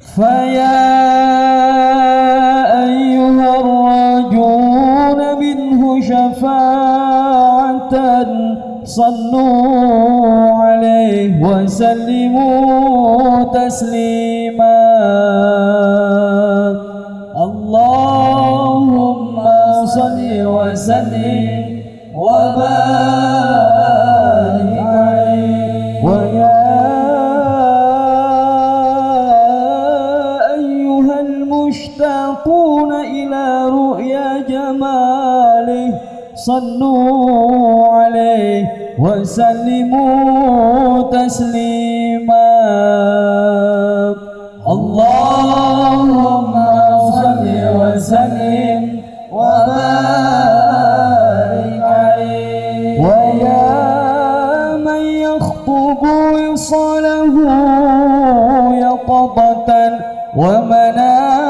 فيا أيها الراجون منه شفاعة صلوا عليه وسلموا تسليما وسلموا تسليما. اللهم صل وسلم وبارك عليه. ويا من يخطب وصله يقظة ومناما.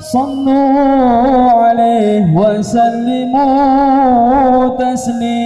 صلوا عليه وسلم उसने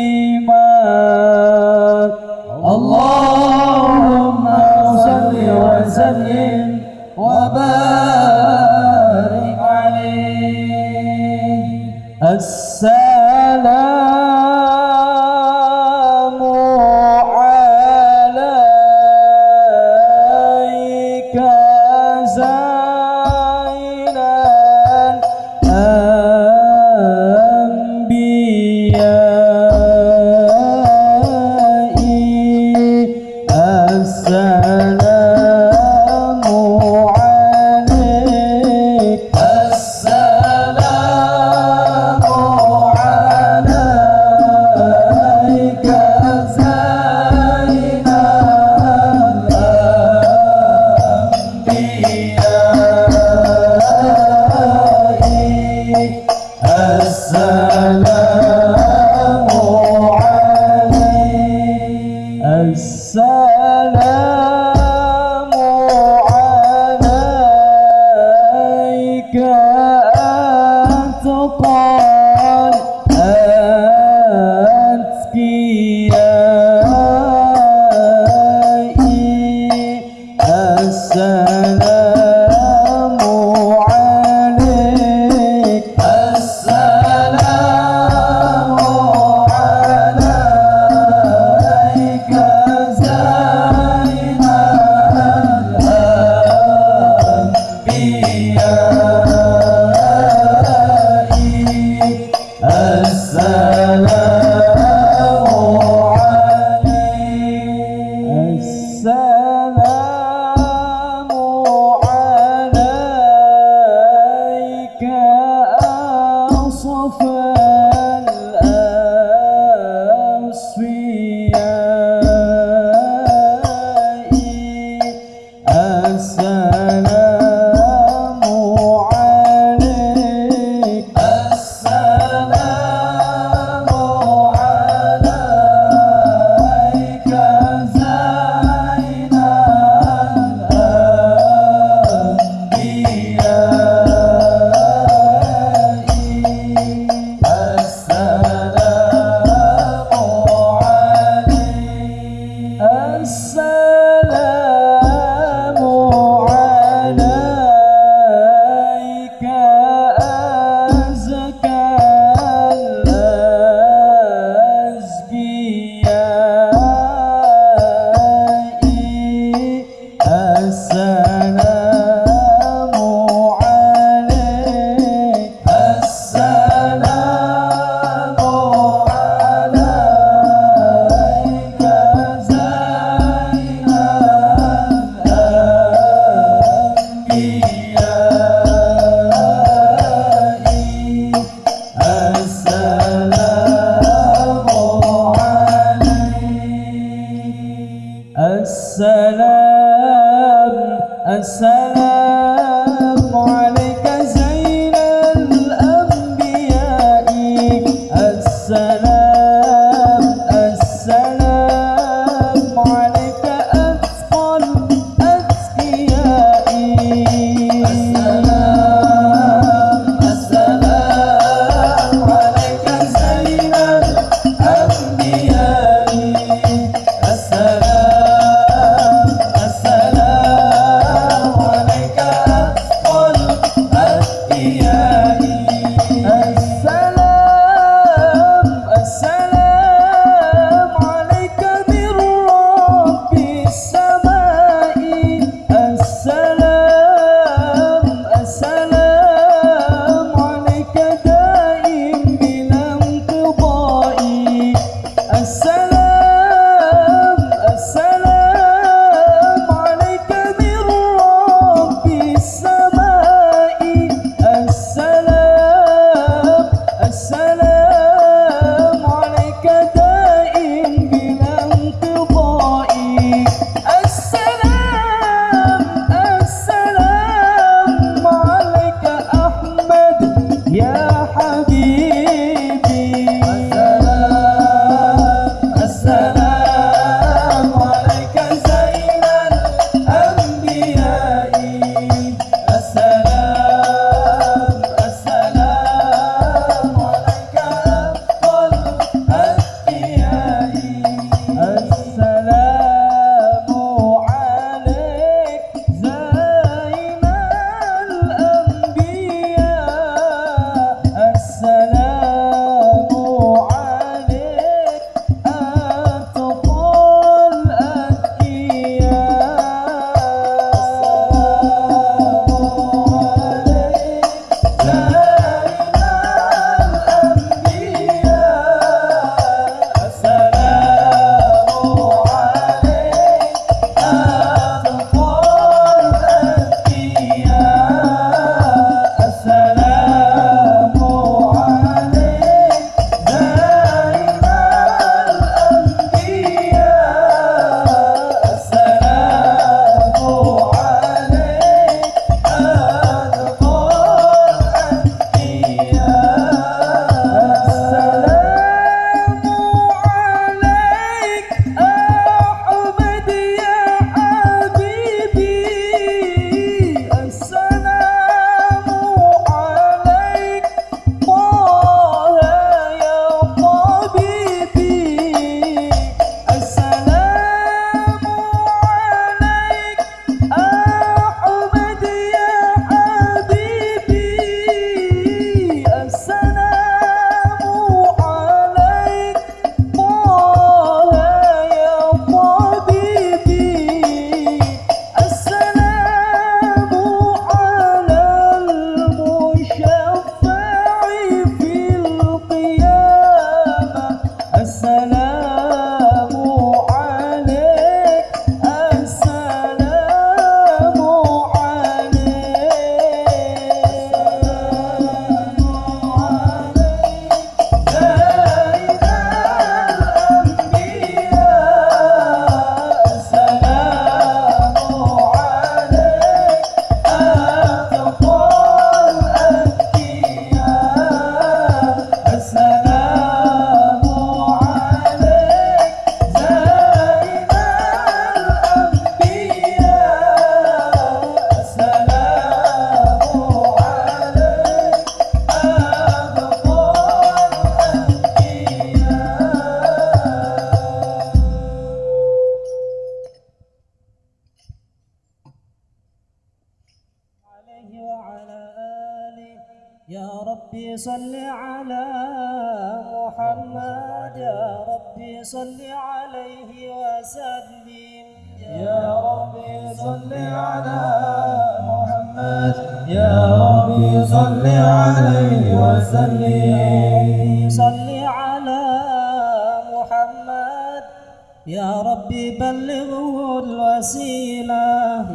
يا ربي بلغه الوسيلة.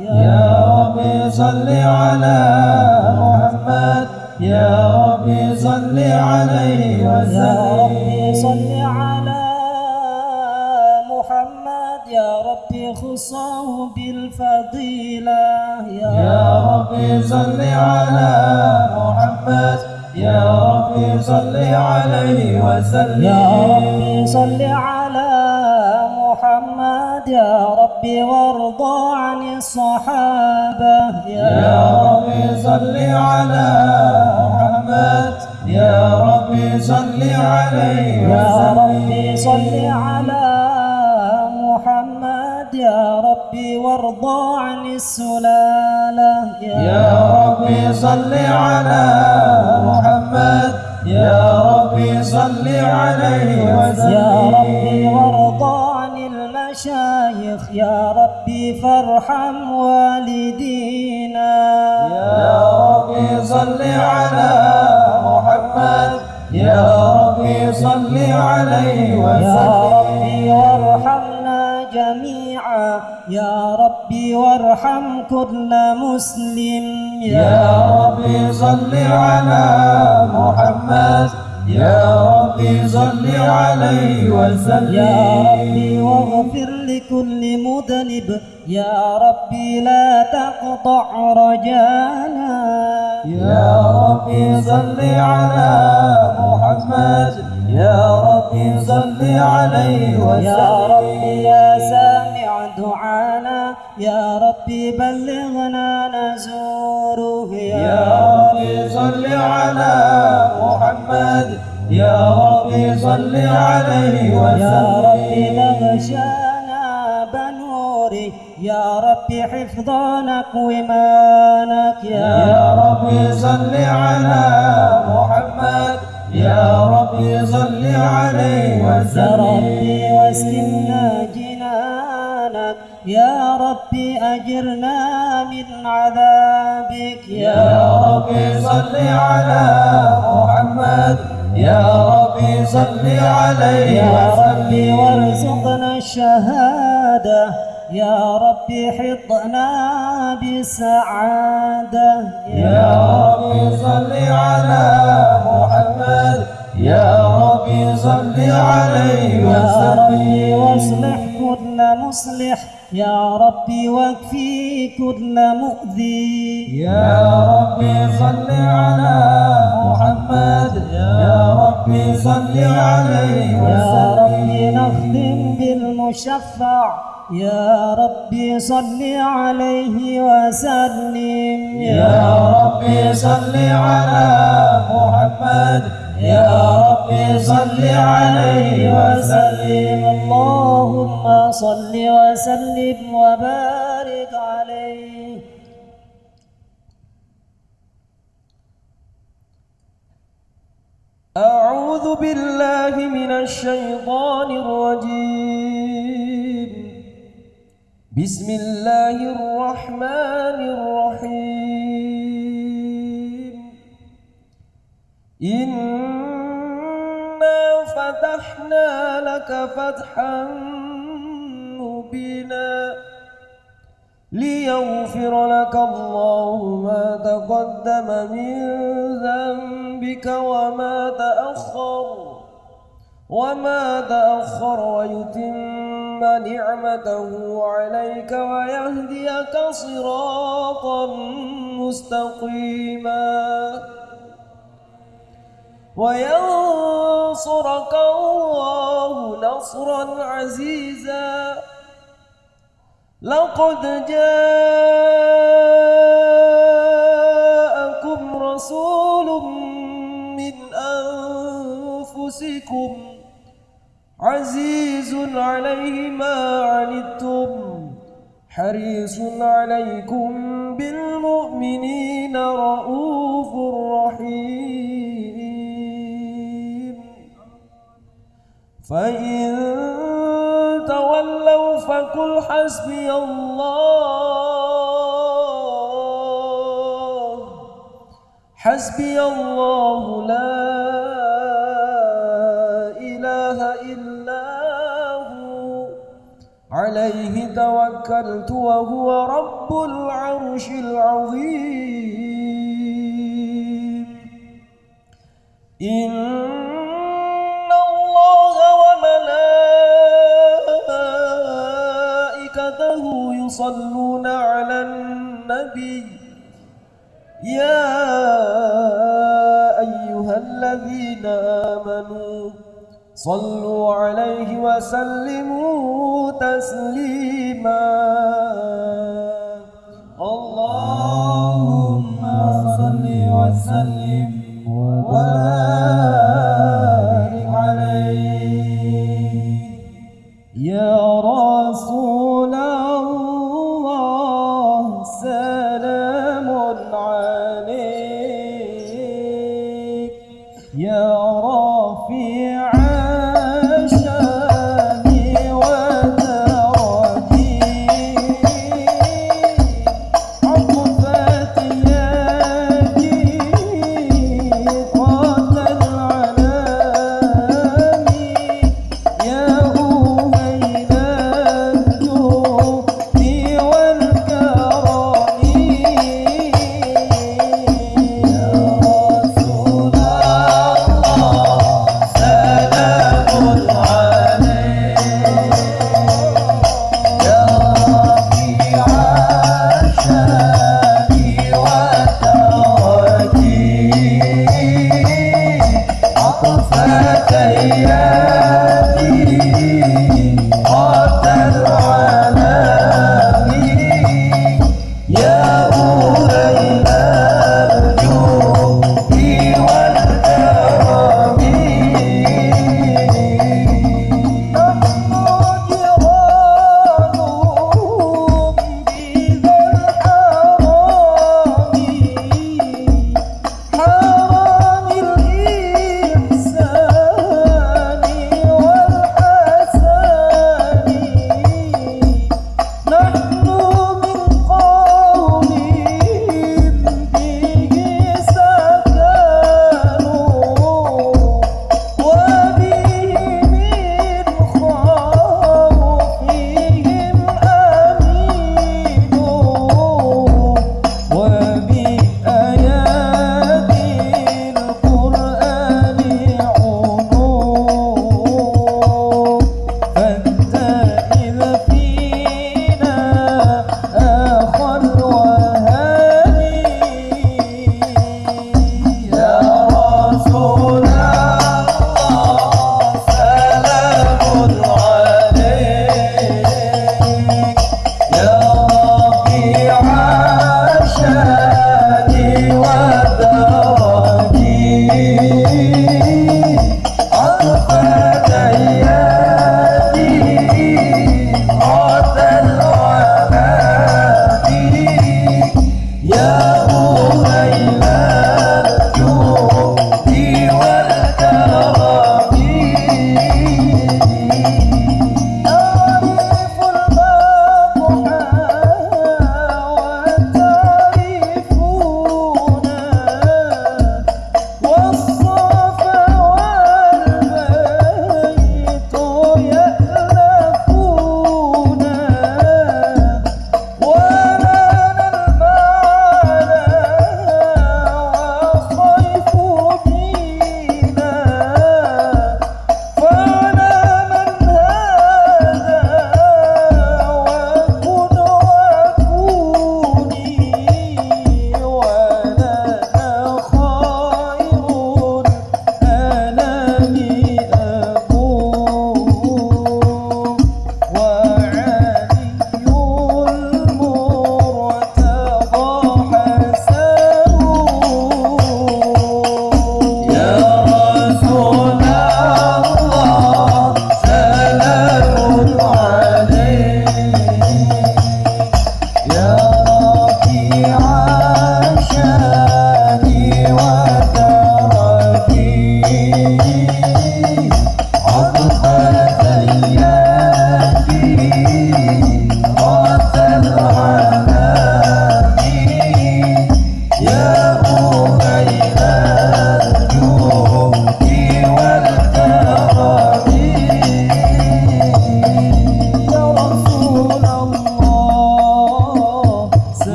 يا ربي صل على محمد. يا ربي صل عليه يا وسلم. ربي صل على محمد. يا ربي خصه بالفضيلة. يا ربي صل على محمد. يا ربي صل عليه وسلم. يا ربي صل على محمد يا ربي وارضى عن الصحابة. يا ربي صل على محمد. يا ربي صل عليه يا وسلم. ربي صل على محمد. يا ربي وارضى عن السلالة. يا ربي صل على محمد. يا ربي صل عليه يا ربي وسلم وارضى المشايخ يا ربي فارحم والدينا. يا ربي صل على محمد. يا ربي صل عليه يا ربي وسلم وارحمنا جميعا. يا ربي وارحم كل مسلم. يا ربي صل على محمد. يا ربي صل عليه وسلم. يا ربي واغفر لكل مذنب. يا ربي لا تقطع رجانا يا ربي صل على محمد. يا ربي صل عليه يا ربي وسلم يا سامع دعانا يا ربي بلغنا نزوره يا ربي صل على محمد يا ربي صل عليه يا ربي وسلم تغشانا بنوره يا ربي حفظانك ومانك يا ربي صل على محمد يا ربي صل عليه يا وسلم. ربي واسكننا يا ربي أجرنا من عذابك. يا ربي صل على محمد. يا ربي صل عليه يا ربي وسلم. وارزقنا الشهادة. يا ربي حطنا بالسعادة يا ربي صل على محمد. يا ربي صل عليه يا ربي وسلم. واصلح كل مصلح. يا ربي واكفي كل مؤذي. يا ربي صل على محمد. يا ربي صل عليه يا ربي وسلم نختم بالمشفع. يا ربي صل عليه وسلم. يا ربي صل على محمد. يا ربي صل عليه وسلم. اللهم صل وسلم وبارك عليه. أعوذ بالله من الشيطان الرجيم. بسم الله الرحمن الرحيم. إنا فتحنا لك فتحا مبينا ليغفر لك الله ما تقدم من ذنبك وما تأخر وما تأخر ويتم نعمته عليك ويهديك صراطا مستقيما وينصرك الله نصرا عزيزا. لقد جاءكم رسول من أنفسكم عزيز عليه ما عنتم حريص عليكم بالمؤمنين رؤوف رحيم. فإن تولوا فقل حسبي الله حسبي الله لا إله إلا هو عليه توكلت وهو رب العرش العظيم إن الله وملائكته يصلون على النبي. يا أيها الذين آمنوا صلوا عليه وسلموا تسليما. اللهم صل وسلم. وبارك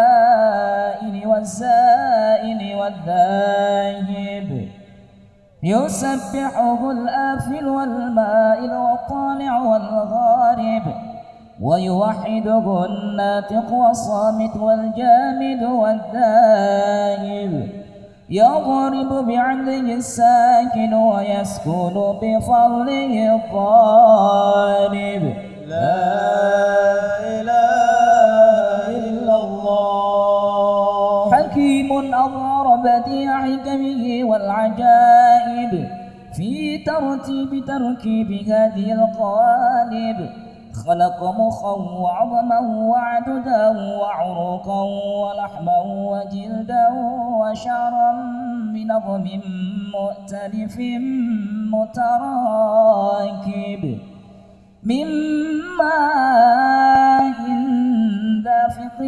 والسائل والسائل والذاهب. يسبحه الآفل والمائل والطالع والغارب. ويوحده الناطق والصامت والجامد والذاهب. يضرب بعدله الساكن ويسكن بفضله الطالب لا حكمه والعجائب في ترتيب تركيب هذه القوالب خلق مخا وعظما وعددا وعروقا ولحما وجلدا وشعرا بنظم مؤتلف متراكب من ماء دافق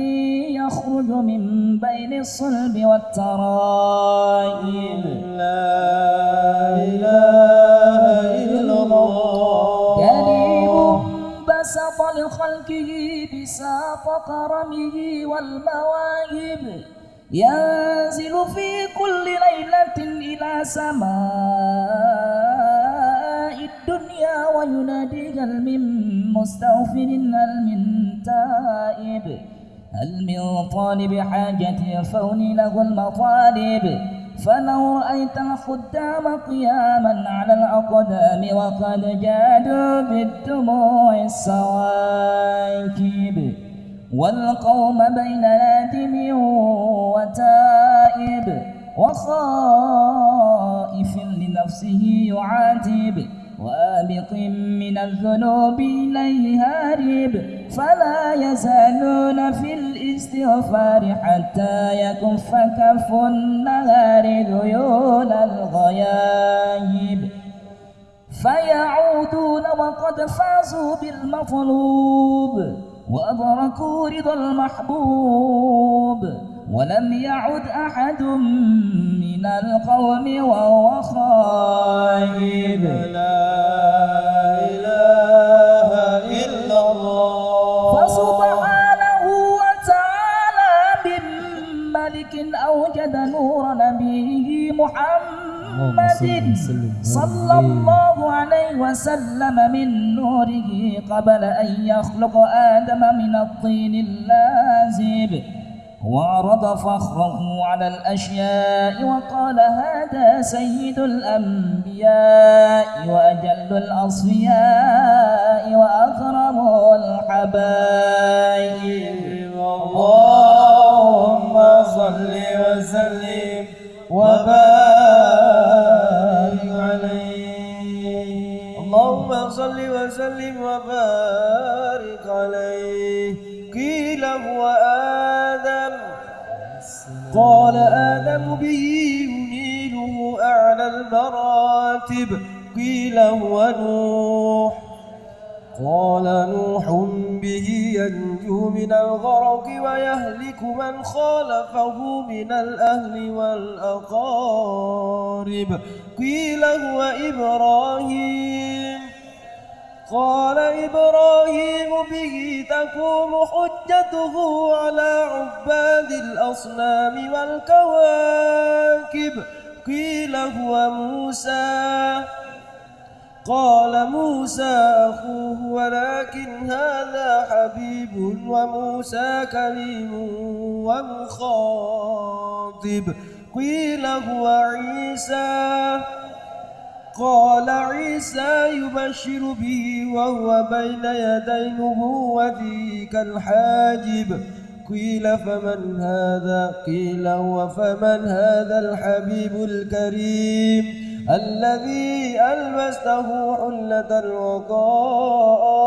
يخرج من بين الصلب والترائب. لا إله إلا الله كريم بسط لخلقه بساط كرمه والمواهب. ينزل في كل ليلة إلى سماء. الدنيا وينادي هل من مستغفر هل من تائب؟ هل من طالب حاجة الفون له المطالب؟ فلو رأيت الخدام قياما على الأقدام وقد جادوا بالدموع السواكب والقوم بين نادم وتائب وخائف لنفسه يعاتب. وآبق من الذنوب إليه هارب فلا يزالون في الاستغفار حتى يكف كف النهار ذيول الغيايب. فيعودون وقد فازوا بالمطلوب وأدركوا رضا المحبوب. ولم يعد أحد من القوم وهو خائب. لا إله إلا الله. فسبحانه وتعالى من ملك أوجد نور نبيه محمد صلى الله عليه وسلم من نوره قبل أن يخلق آدم من الطين اللازب. وعرض فخره على الأشياء وقال هذا سيد الأنبياء وأجل الأصفياء وأكرم الحبائب اللهم صل وسلم وبارك آدم به ينيله أعلى المراتب. قيل هو نوح. قال نوح به ينجو من الغرق ويهلك من خالفه من الأهل والأقارب. قيل هو إبراهيم. قال إبراهيم به تقوم حجته على عباد الأصنام والكواكب. قيل هو موسى. قال موسى أخوه ولكن هذا حبيب وموسى كريم ومخاطب. قيل هو عيسى. قال عيسى يبشر به وهو بين يدي نبوته كالحاجب. قيل فمن هذا؟ قيل هو فمن هذا الحبيب الكريم الذي ألبسته حلة الوقار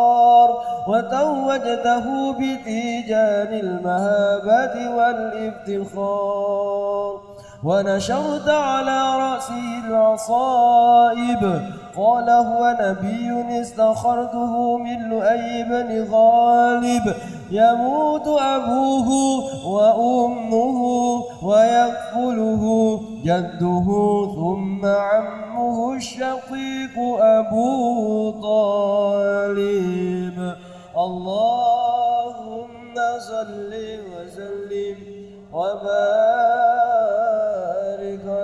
وتوجته بتيجان المهابة والافتخار ونشرت على رأسه العصائب. قال هو نبي استخرته من لؤي بن غالب. يموت أبوه وأمه ويكفله جده ثم عمه الشقيق أبو طالب. اللهم صل وسلم وبارك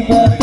neighbor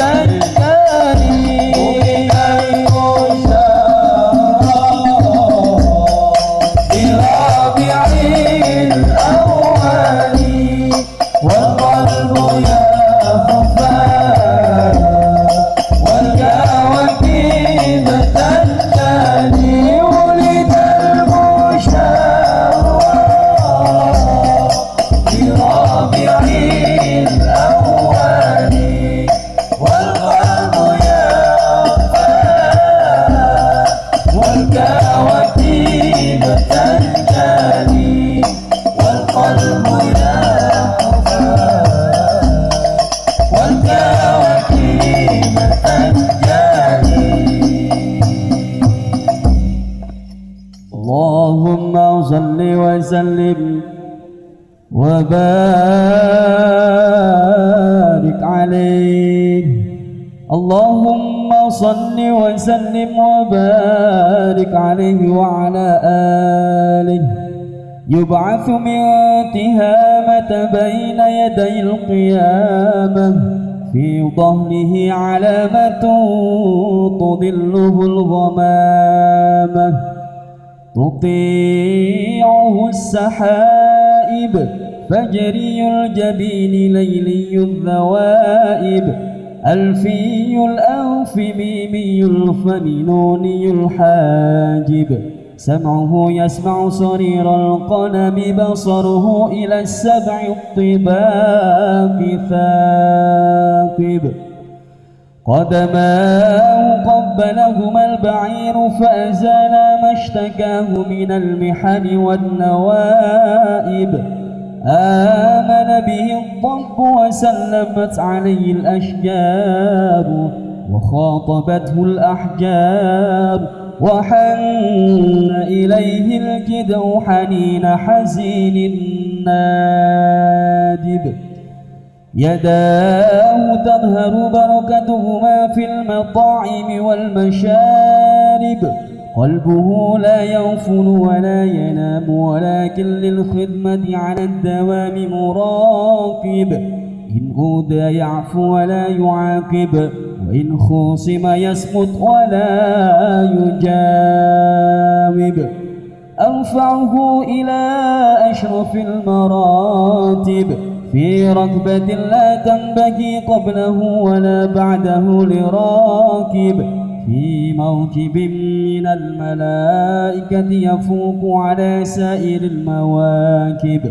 يبعث من تهامة بين يدي القيامة. في ظهره علامة تضله الغمامة. تطيعه السحائب فجري الجبين ليلي الذوائب. ألفي الأنف ميمي الفمنوني الحاجب. سمعه يسمع صرير القلم بصره إلى السبع الطباق ثاقب. قدماه قبلهما البعير فأزال ما اشتكاه من المحن والنوائب. آمن به الضب وسلمت عليه الأشجار وخاطبته الأحجار. وحن إليه الجدو حنين حزين نادب يداه تظهر بركتهما في المطاعم والمشارب. قلبه لا يغفل ولا ينام ولكن للخدمة على الدوام مراقب. إن أودى يعفو ولا يعاقب. وإن خوصم يسقط ولا يجاوب أرفعه إلى أشرف المراتب. في ركبة لا تنبغي قبله ولا بعده لراكب. في موكب من الملائكة يفوق على سائر المواكب.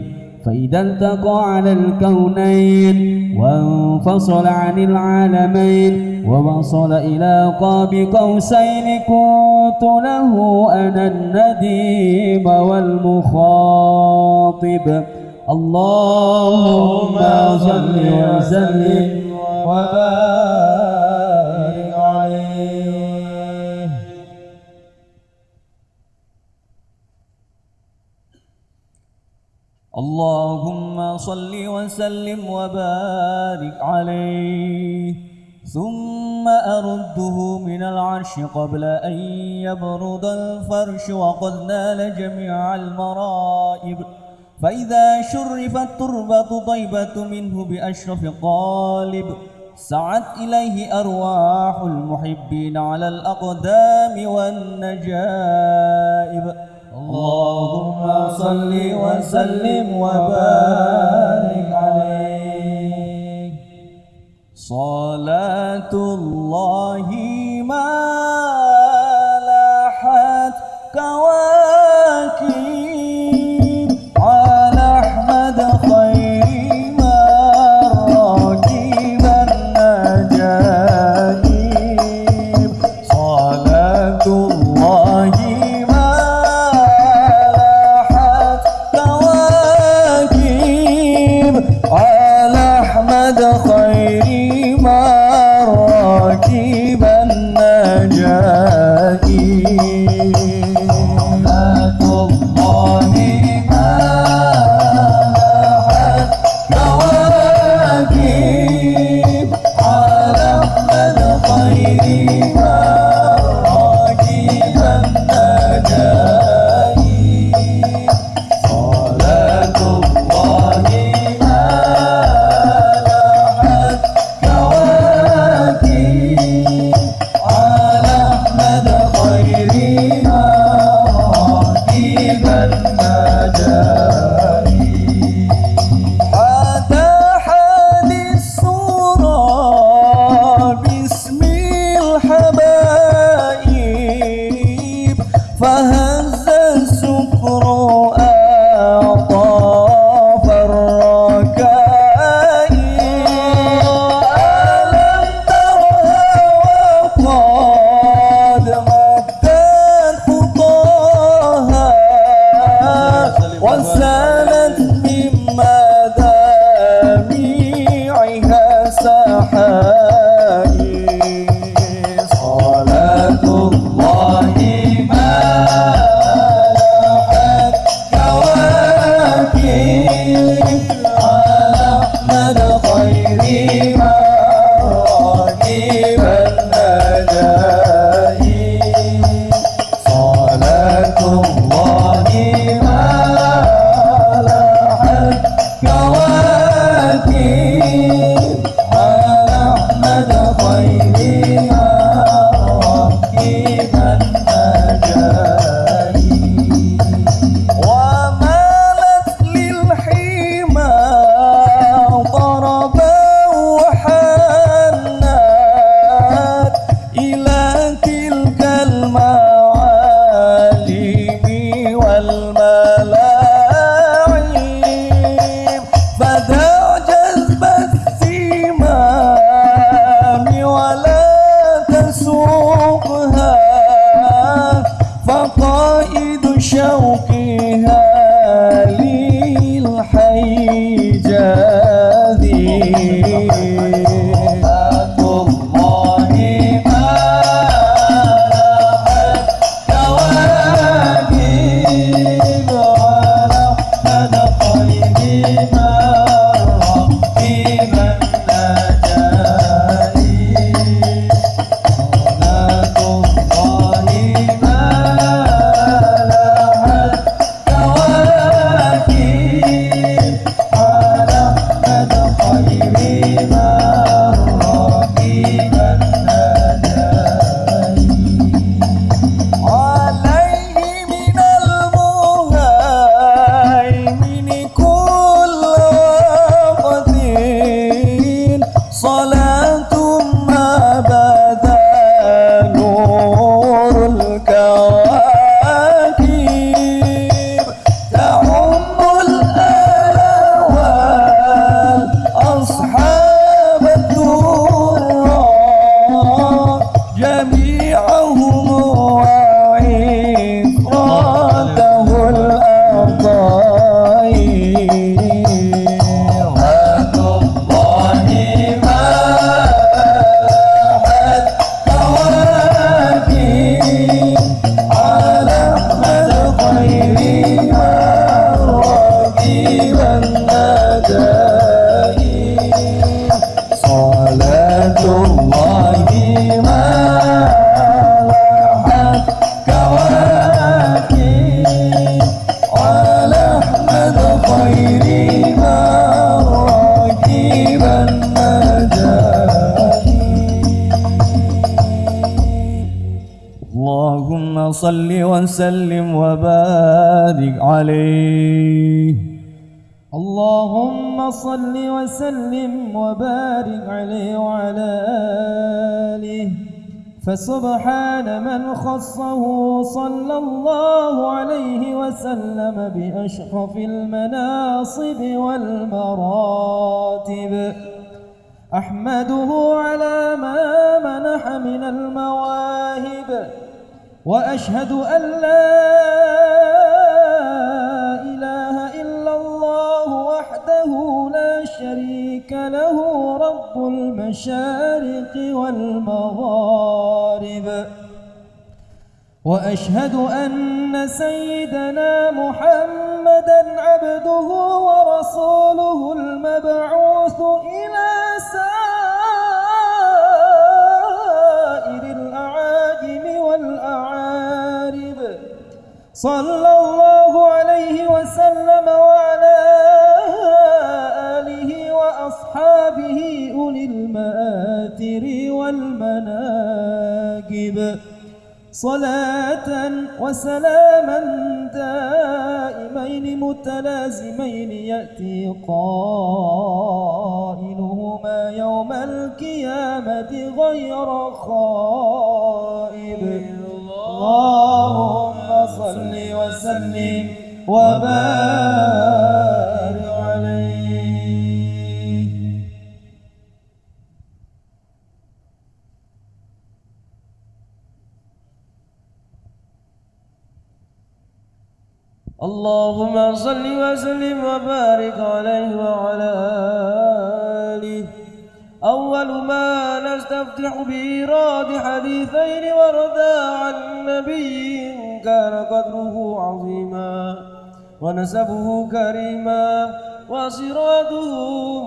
فإذا التقى على الكونين وانفصل عن العالمين ووصل إلى قاب قوسين كنت له أنا النديم والمخاطب. اللهم صل وسلم وبارك اللهم صل وسلم وبارك عليه ثم أرده من العرش قبل أن يبرد الفرش وقد نال جميع المرائب. فإذا شرفت تربة طيبة منه بأشرف قالب سعت إليه أرواح المحبين على الأقدام والنجائب. اللهم صل وسلم وبارك عليه. صلاة الله خصه صلى الله عليه وسلم بأشرف المناصب والمراتب. أحمده على ما منح من المواهب وأشهد أن لا إله إلا الله وحده لا شريك له رب المشارق والمغارب. وأشهد أن سيدنا محمدا عبده ورسوله المبعوث إلى سائر الأعاجم والأعارب. صلى الله عليه وسلم وعلى آله وأصحابه أولي المآثر والمناقب. صلاة وسلاما دائمين متلازمين يأتي قائلهما يوم القيامة غير خائب. اللهم صل وسلم وبارك اللهم صل وسلم وبارك عليه وعلى آله. أول ما نستفتح بإيراد حديثين وردا عن نبي كان قدره عظيما. ونسبه كريما وصراطه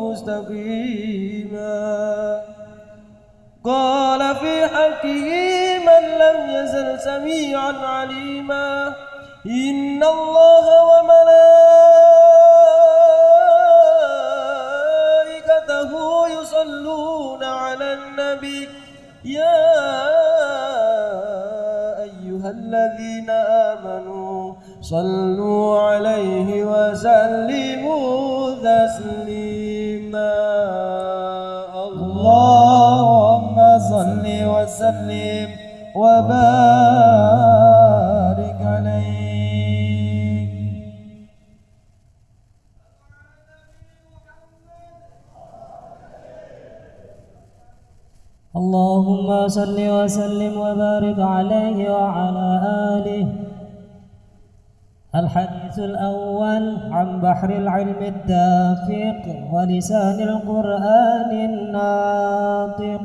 مستقيما. قال في حقه من لم يزل سميعا عليما. إن الله وملائكته يصلون على النبي. يا أيها الذين آمنوا صلوا عليه وسلموا تسليما. اللهم صل وسلم وبارك اللهم صل وسلم وبارك عليه وعلى آله. الحديث الأول عن بحر العلم الدافق ولسان القرآن الناطق.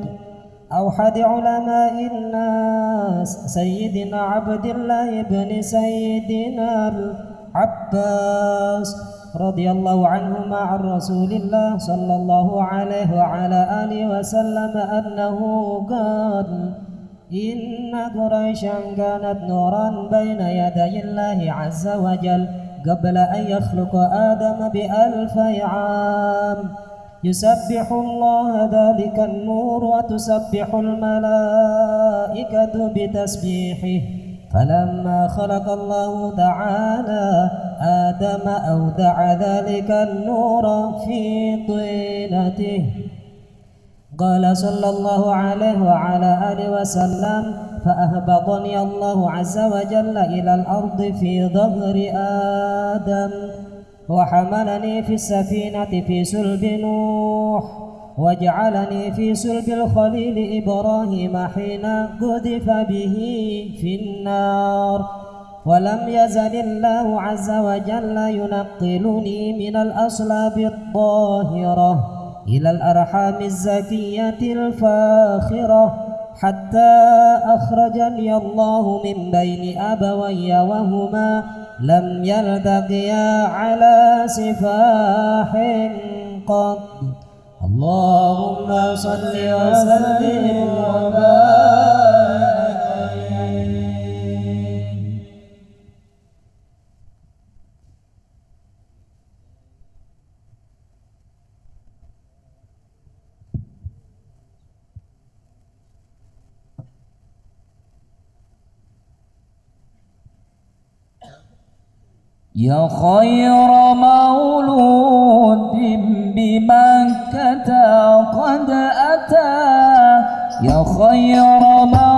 أوحد علماء الناس سيدنا عبد الله بن سيدنا العباس. رضي الله عنهما عن رسول الله صلى الله عليه وعلى آله وسلم أنه قال إن قريشا كانت نورا بين يدي الله عز وجل قبل أن يخلق آدم بألف عام. يسبح الله ذلك النور وتسبح الملائكة بتسبيحه. فلما خلق الله تعالى آدم أودع ذلك النور في طينته. قال صلى الله عليه وعلى آله وسلم فأهبطني الله عز وجل إلى الأرض في ظهر آدم وحملني في السفينة في سلب نوح. وجعلني في سلب الخليل إبراهيم حين قذف به في النار. ولم يزل الله عز وجل ينقلني من الأصلاب الطاهرة إلى الأرحام الزكية الفاخرة حتى أخرجني الله من بين أبوي وهما. لم يلتقيا على سفاح قط. اللهم صل وسلم وبارك يا خير مولود بمكة قد أتى. يا خير مولود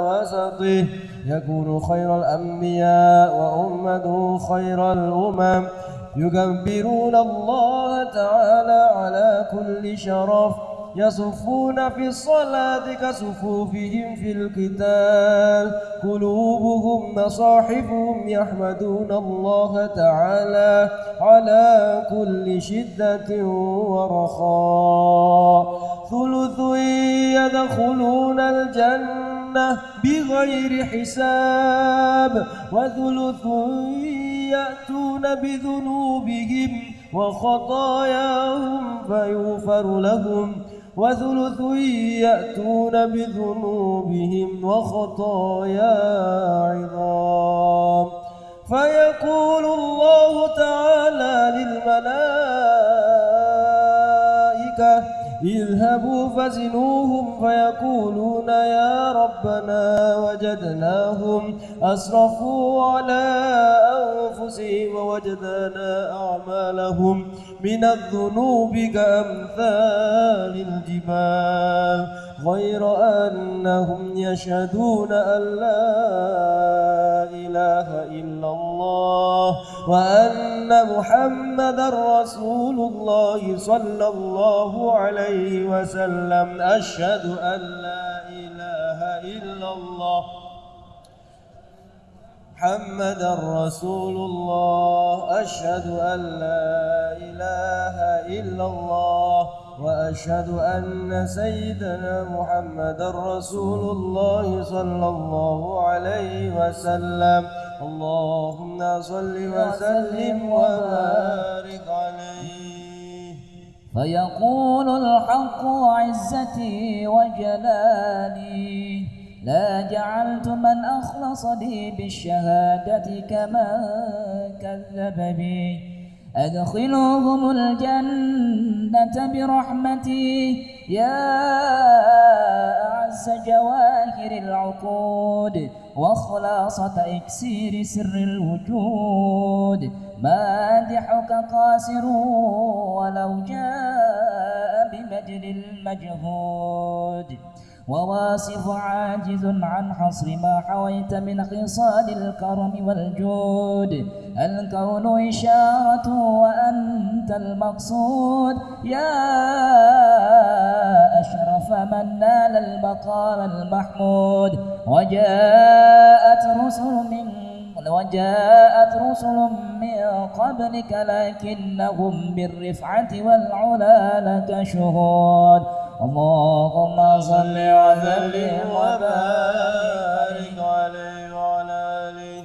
وسطه يكون خير الأنبياء وأمته خير الأمم. يكبرون الله تعالى على كل شرف. يصفون في الصلاة كصفوفهم في القتال. قلوبهم مصاحفهم يحمدون الله تعالى على كل شدة ورخاء. ثلث يدخلون الجنة بغير حساب وثلث يأتون بذنوبهم وخطاياهم فيغفر لهم وثلث يأتون بذنوبهم وخطايا عظام فيقول الله تعالى للملائكة اذهبوا فزنوهم فيقولون يا ربنا وجدناهم أسرفوا على أنفسهم ووجدنا أعمالهم من الذنوب كأمثال الجبال. غير أنهم يشهدون أن لا إله إلا الله وأن محمدا رسول الله صلى الله عليه وسلم. أشهد أن لا إله إلا الله. محمدا رسول الله. أشهد أن لا إله إلا الله. وأشهد أن سيدنا محمدا رسول الله صلى الله عليه وسلم. اللهم صل وسلم وبارك عليه. فيقول الحق عزتي وجلالي لا جعلت من أخلص لي بالشهادة كما كذب بي. أدخلوهم الجنة برحمتي. يا أعز جواهر العقود وخلاصة إكسير سر الوجود. مادحك قاسر ولو جاء بمجل المجهود. وواصف عاجز عن حصر ما حويت من خصال الكرم والجود. الكون إشارة وأنت المقصود. يا أشرف من نال المقام المحمود. وجاءت رسل من وجاءت رسل من قبلك لكنهم بالرفعة والعلا لك شهود. اللهم صل وسلم وبارك عليه وعلى آله.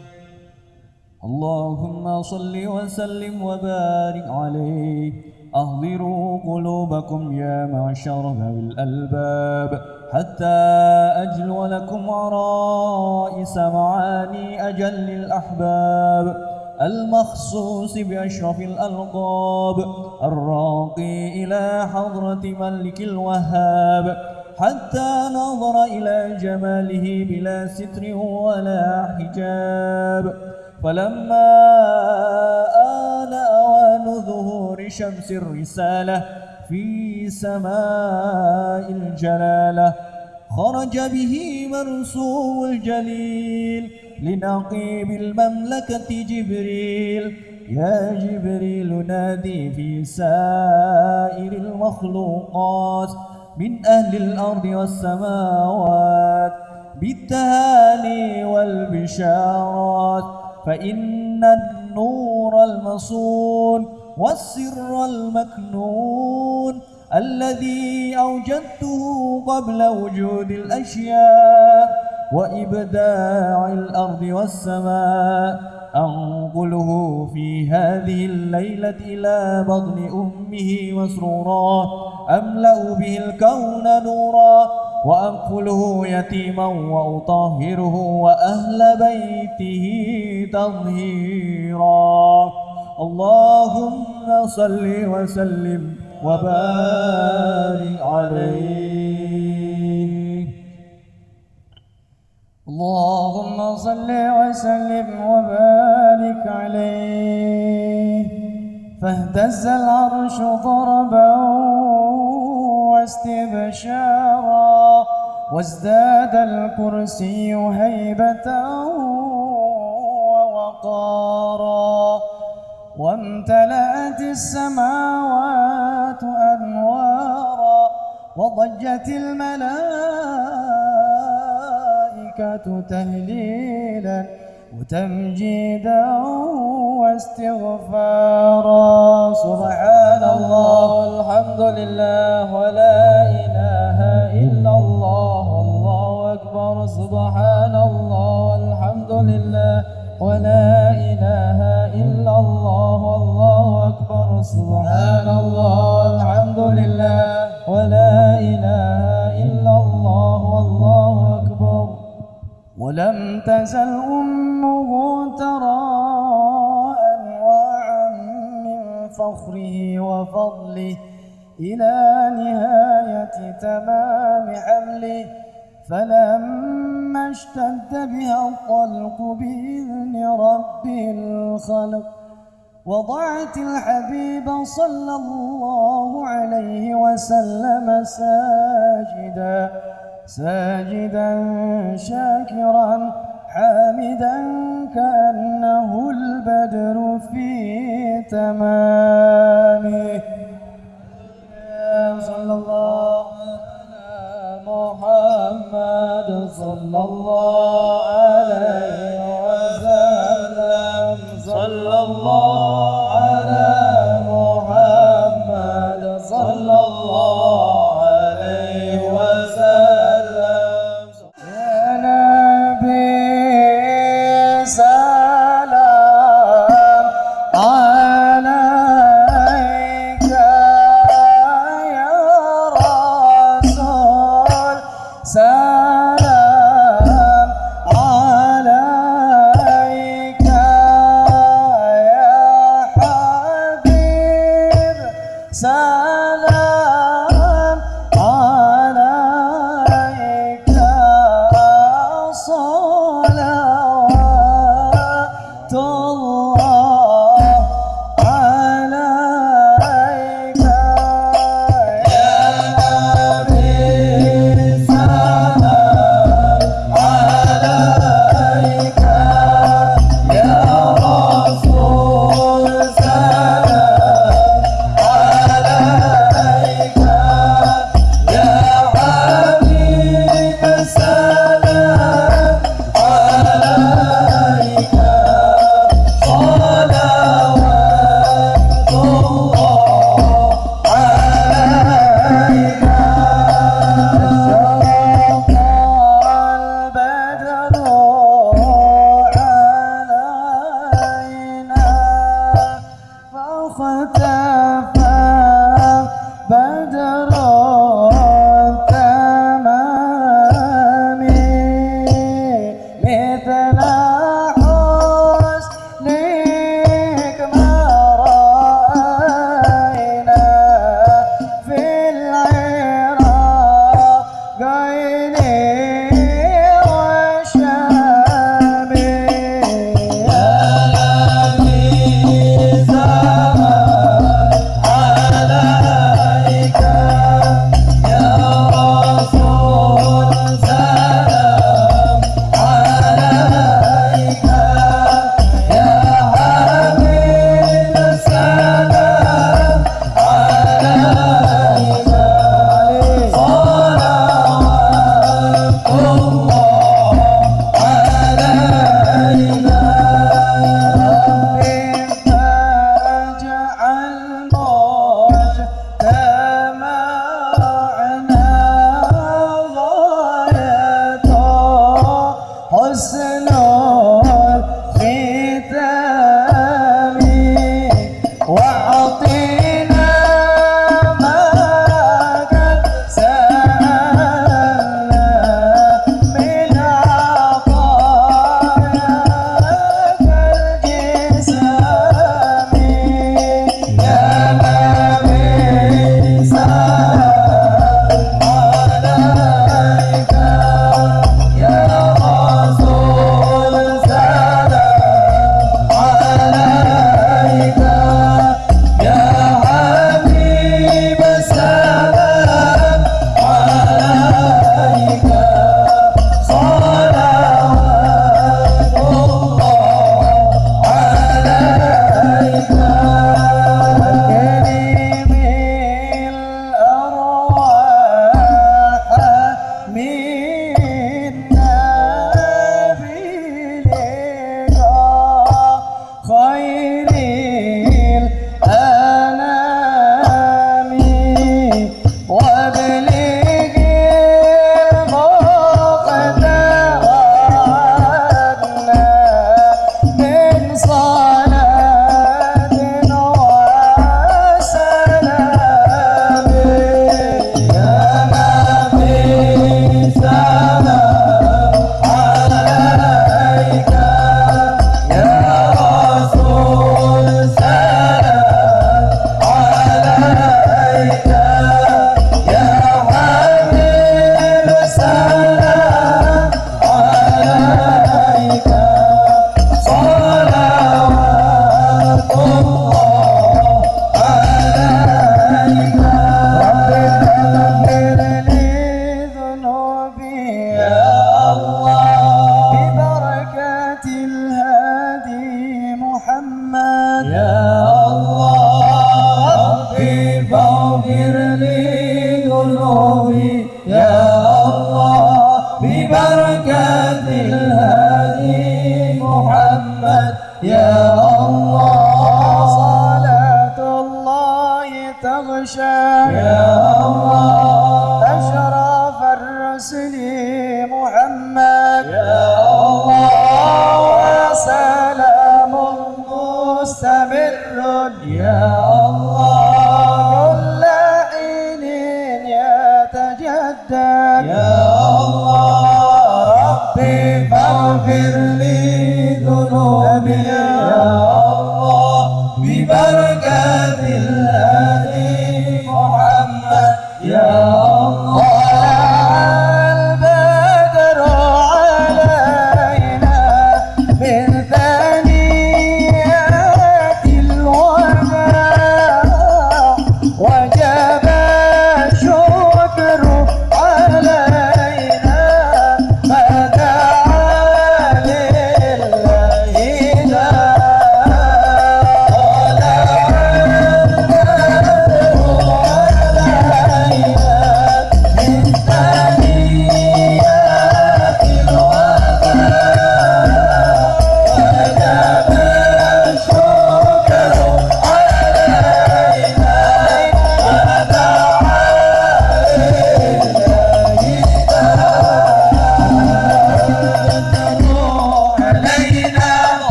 اللهم صل وسلم وبارك عليه. أهضروا قلوبكم يا معشر ذوي الألباب. حتى أجلو لكم عرائس معاني أجل الأحباب. المخصوص بأشرف الألقاب. الراقي إلى حضرة ملك الوهاب حتى نظر إلى جماله بلا ستر ولا حجاب. فلما آن أوان ظهور شمس الرسالة في سماء الجلالة خرج به مرسوم الجليل لنقيب المملكة جبريل. يا جبريل نادي في سائر المخلوقات من أهل الأرض والسماوات بالتهاني والبشارات فإن النور المصون والسر المكنون الذي أوجدته قبل وجود الأشياء وإبداع الأرض والسماء أنقله في هذه الليلة إلى بطن أمه مسرورا أملأ به الكون نورا. وأكفله يتيما وأطهره وأهل بيته تطهيرا. اللهم صل وسلم وبارك عليه. اللهم صل وسلم وبارك عليه. فاهتز العرش ضربا واستبشارا وازداد الكرسي هيبة ووقارا. وامتلأت السماوات أنوارا وضجت الملائكة تهليلا وتمجيدا واستغفارا. سبحان الله الحمد لله ولا إله إلا الله. الله أكبر. سبحان الله الحمد لله ولا إله إلا الله. والله أكبر. سبحان الله الحمد لله. ولا إله إلا الله والله أكبر. ولم تزل أمه ترى أنواعا من فخره وفضله إلى نهاية تمام حمله. فلما اشتد بها الطلق بإذن رب الخلق وضعت الحبيب صلى الله عليه وسلم ساجدا ساجدا شاكرا حامدا كأنه البدر في تمامه. صلى الله على محمد صلى الله عليه وسلم. صلى الله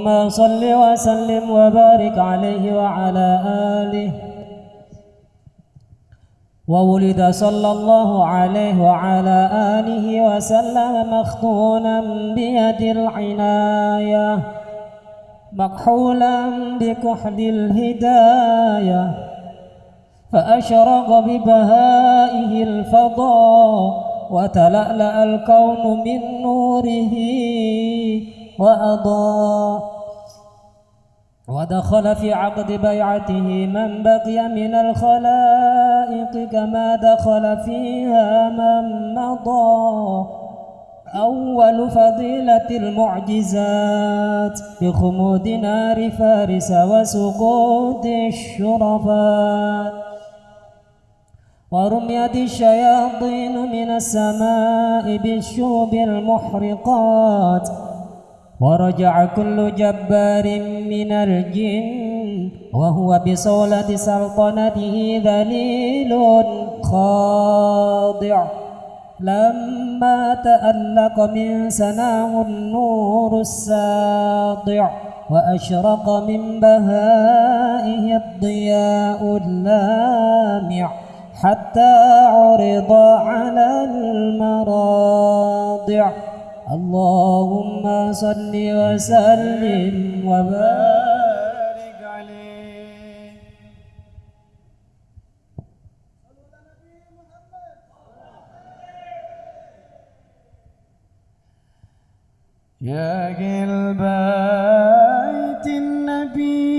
اللهم صل وسلم وبارك عليه وعلى آله. وولد صلى الله عليه وعلى آله وسلم مختونا بيد العناية مكحولا بكحل الهداية فأشرق ببهائه الفضاء وتلألأ الكون من نوره. وأضاء ودخل في عقد بيعته من بقي من الخلائق كما دخل فيها من مضى. أول فضيلة المعجزات بخمود نار فارس وسقوط الشرفات. ورميت الشياطين من السماء بالشوب المحرقات. ورجع كل جبار من الجن وهو بصولة سلطنته ذليل خاضع. لما تألق من سناه النور الساطع وأشرق من بهائه الضياء اللامع حتى عرض على المراضع. اللهم صل وسلم وبارك بارك عليه. يا قلب بيت النبي.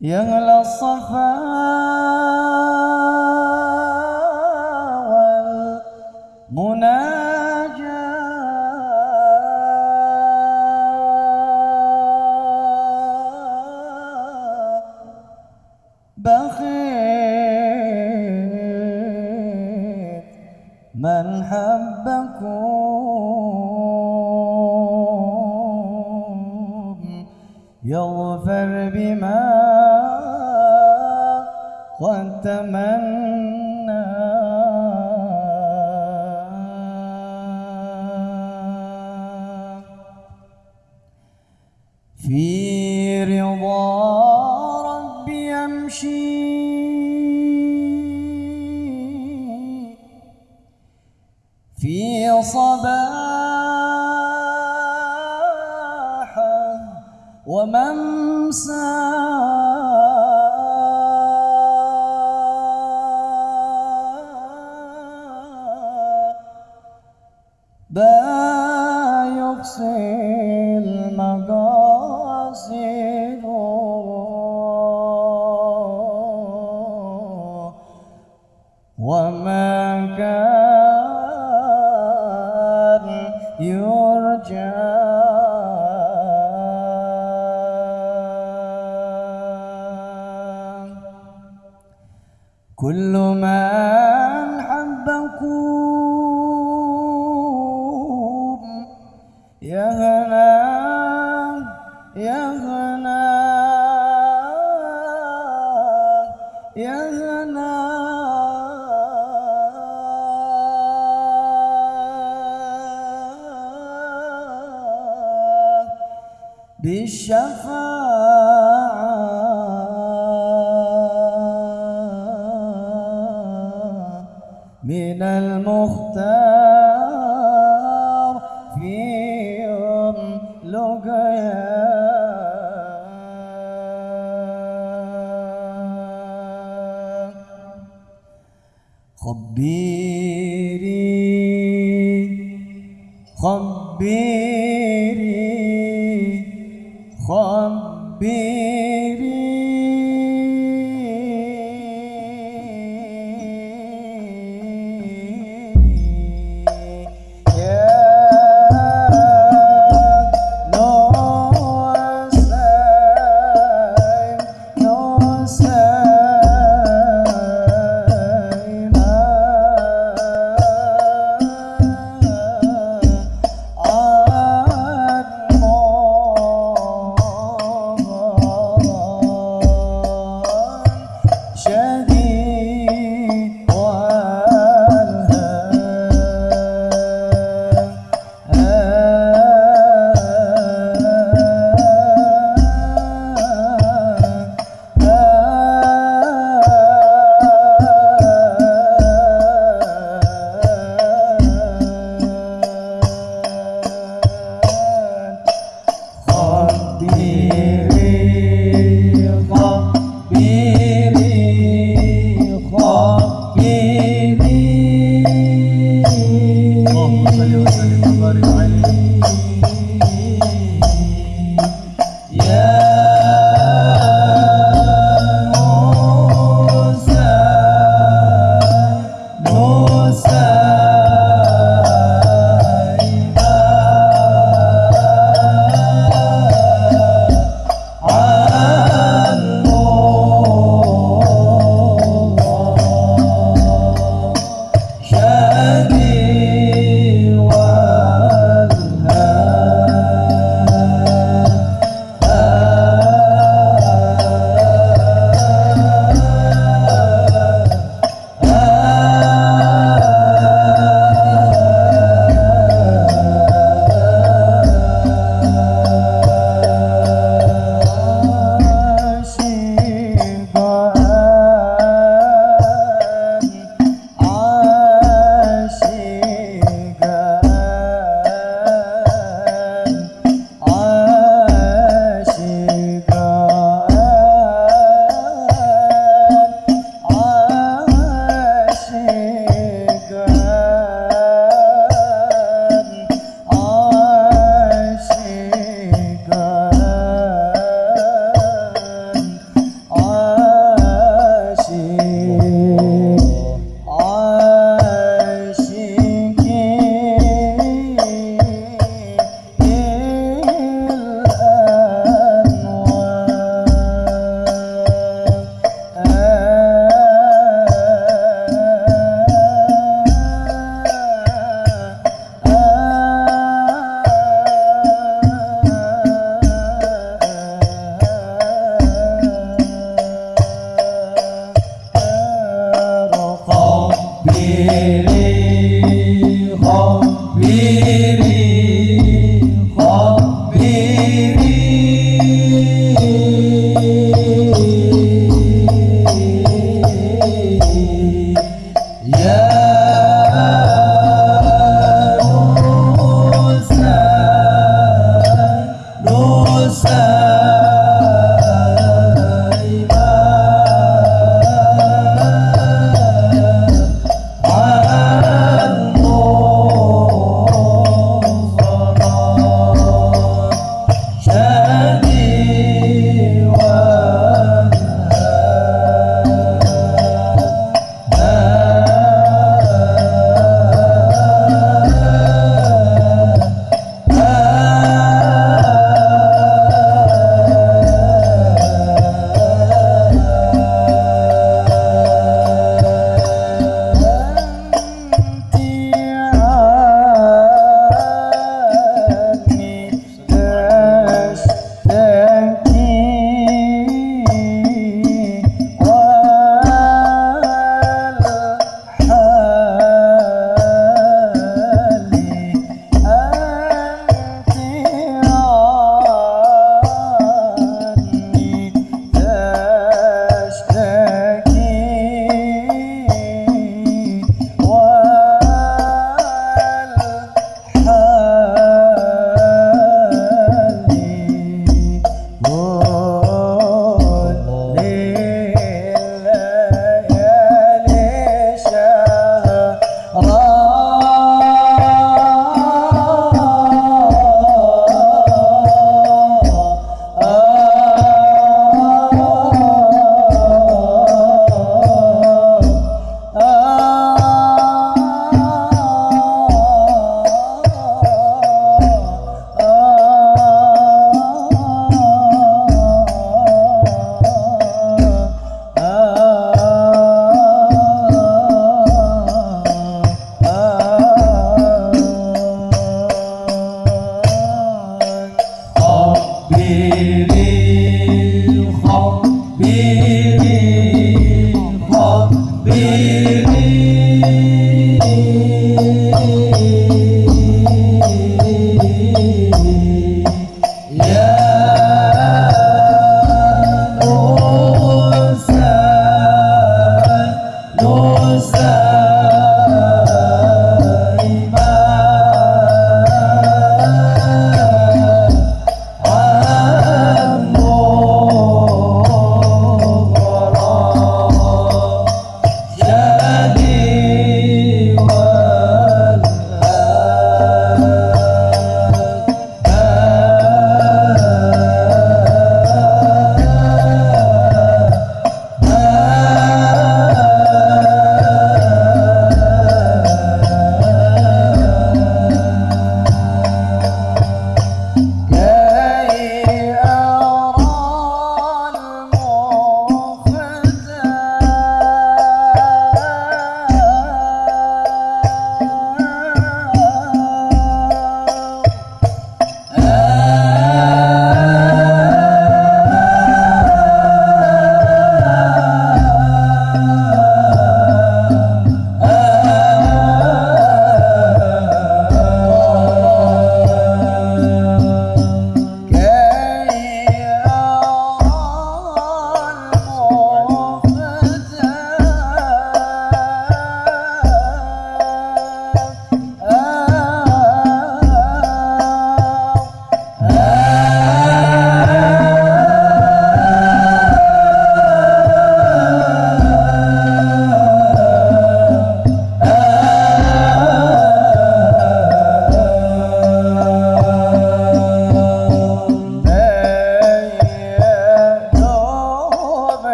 يا أهل الصفا. تمنى في رضا ربي أمشي في صباحه وممساه.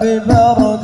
ببركته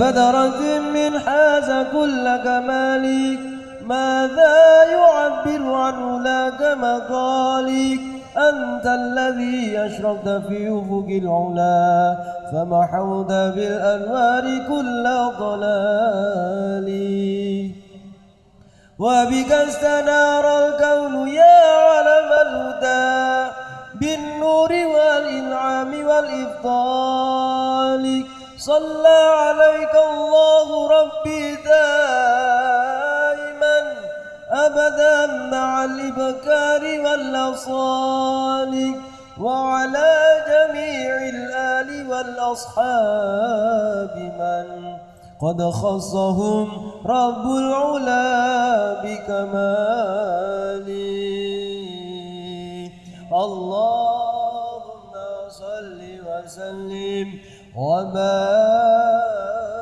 يا بدرة من حاز كل كمالك ماذا يعبر عنه لك مقالك؟ أنت الذي أشرقت في أفق العلا فمحوت بالأنوار كل ضلال وبك استنار الكون يا علم الهدى بالنور والإنعام والإفضال صلى عليك الله ربي دائما أبدا مع الإبكار والأصال وعلى جميع الآل والأصحاب من قد خصهم رب العلا بكماله اللهم صل صل وسلم وبارك